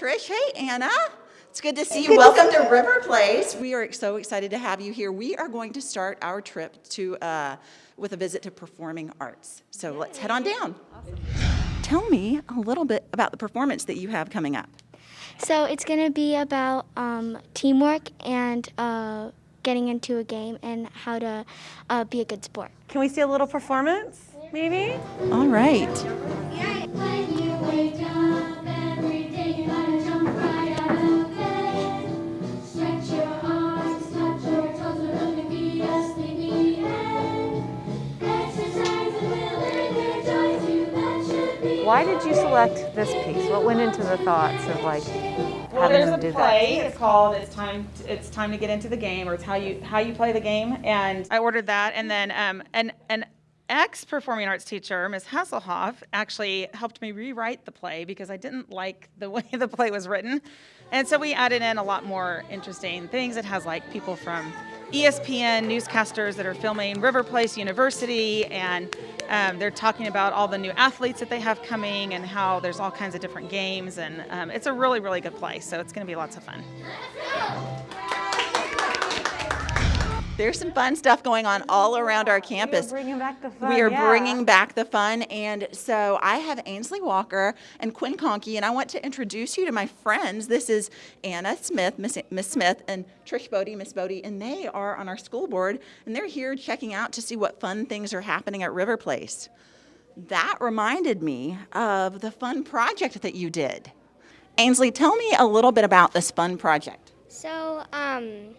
Trish. Hey, Anna. It's good to see you. Welcome to River Place. We are so excited to have you here. We are going to start our trip to uh, with a visit to performing arts. So let's head on down. Tell me a little bit about the performance that you have coming up. So it's going to be about um, teamwork and uh, getting into a game and how to uh, be a good sport. Can we see a little performance, maybe? All right. Why did you select this piece? What went into the thoughts of like Well, having there's them a do play. that? It's called "It's Time." To, it's time to get into the game, or it's how you how you play the game. And I ordered that, and then um, an an ex performing arts teacher, Miss Hasselhoff, actually helped me rewrite the play because I didn't like the way the play was written, and so we added in a lot more interesting things. It has like people from ESPN newscasters that are filming River Place University, and um, they're talking about all the new athletes that they have coming and how there's all kinds of different games. And um, it's a really, really good play, so it's going to be lots of fun. There's some fun stuff going on all around our campus. We are bringing back the fun. We are yeah. bringing back the fun. And so I have Ainsley Walker and Quinn Conkey, and I want to introduce you to my friends. This is Anna Smith, Miss, Miss Smith, and Trish Bodie, Miss Bodie, and they are on our school board, and they're here checking out to see what fun things are happening at River Place. That reminded me of the fun project that you did. Ainsley, tell me a little bit about this fun project. So um,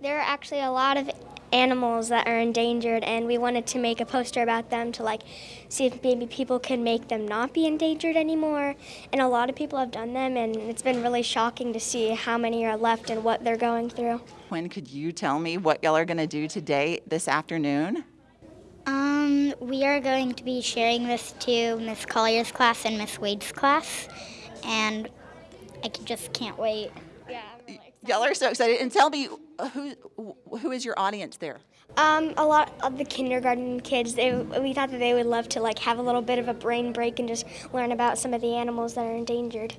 there are actually a lot of animals that are endangered, and we wanted to make a poster about them to like see if maybe people can make them not be endangered anymore. And a lot of people have done them, and it's been really shocking to see how many are left and what they're going through. When could you tell me what y'all are going to do today, this afternoon? Um, we are going to be sharing this to Miss Collier's class and Miss Wade's class, and I just can't wait. Y'all are so excited. And tell me, who who is your audience there? Um, a lot of the kindergarten kids, they, we thought that they would love to like have a little bit of a brain break and just learn about some of the animals that are endangered.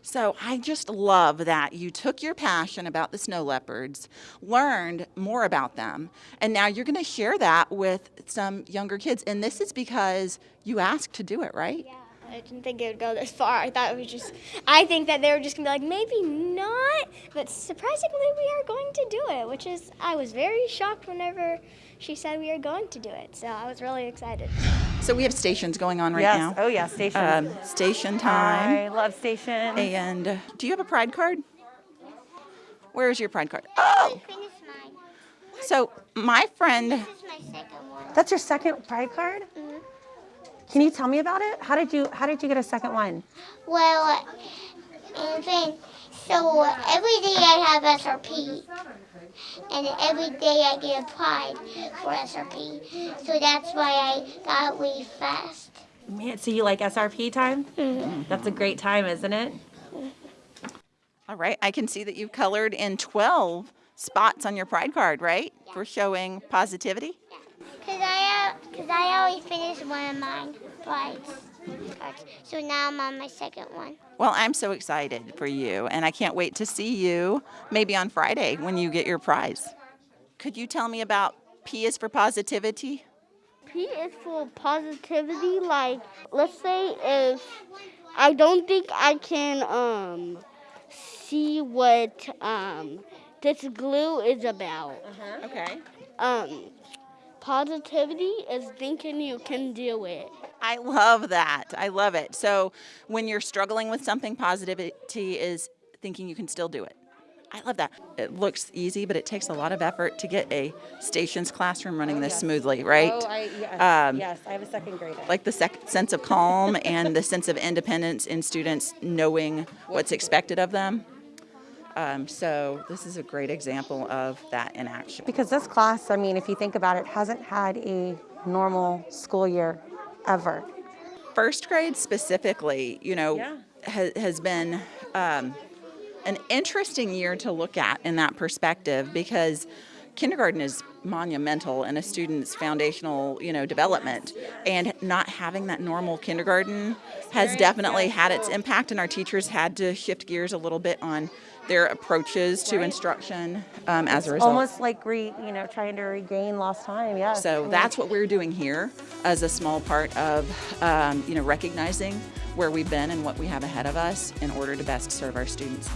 So I just love that you took your passion about the snow leopards, learned more about them, and now you're going to share that with some younger kids. And this is because you asked to do it, right? Yeah, I didn't think it would go this far. I thought it was just, I think that they were just gonna be like, maybe not, but surprisingly, we are going to do it, which is, I was very shocked whenever she said we are going to do it. So I was really excited. So we have stations going on right yes. now. Oh yeah, station. Um, station time. I love station. And uh, do you have a pride card? Where is your pride card? Oh, Finish mine. so my friend. This is my second one. That's your second pride card. Can you tell me about it? How did you How did you get a second one? Well, and then, so every day I have SRP, and every day I get a pride for SRP. So that's why I got really fast. Man, so you like SRP time? Mm-hmm. That's a great time, isn't it? All right, I can see that you've colored in 12 spots on your pride card, right? For showing positivity. Cause I, cause I always finish one of mine prides. cards. So now I'm on my second one. Well, I'm so excited for you, and I can't wait to see you maybe on Friday when you get your prize. Could you tell me about P is for positivity? P is for positivity. Like, let's say if I don't think I can um see what um this glue is about. Uh -huh. Okay. Um, positivity is thinking you can do it. I love that. I love it. So when you're struggling with something, positivity is thinking you can still do it. I love that. It looks easy, but it takes a lot of effort to get a stations classroom running this smoothly, right? Oh, I, yes, Um, yes, I have a second grader. like the sec- sense of calm and the sense of independence in students knowing what's expected of them. Um, so this is a great example of that in action. Because this class, I mean, if you think about it, hasn't had a normal school year ever. First grade specifically, you know, Yeah. ha- has been um, an interesting year to look at in that perspective because kindergarten is monumental in a student's foundational, you know, development. And not having that normal kindergarten has definitely had its impact, and our teachers had to shift gears a little bit on their approaches to instruction um, as a result. Almost like re, you know, trying to regain lost time. Yeah. So that's what we're doing here as a small part of, um, you know, recognizing where we've been and what we have ahead of us in order to best serve our students.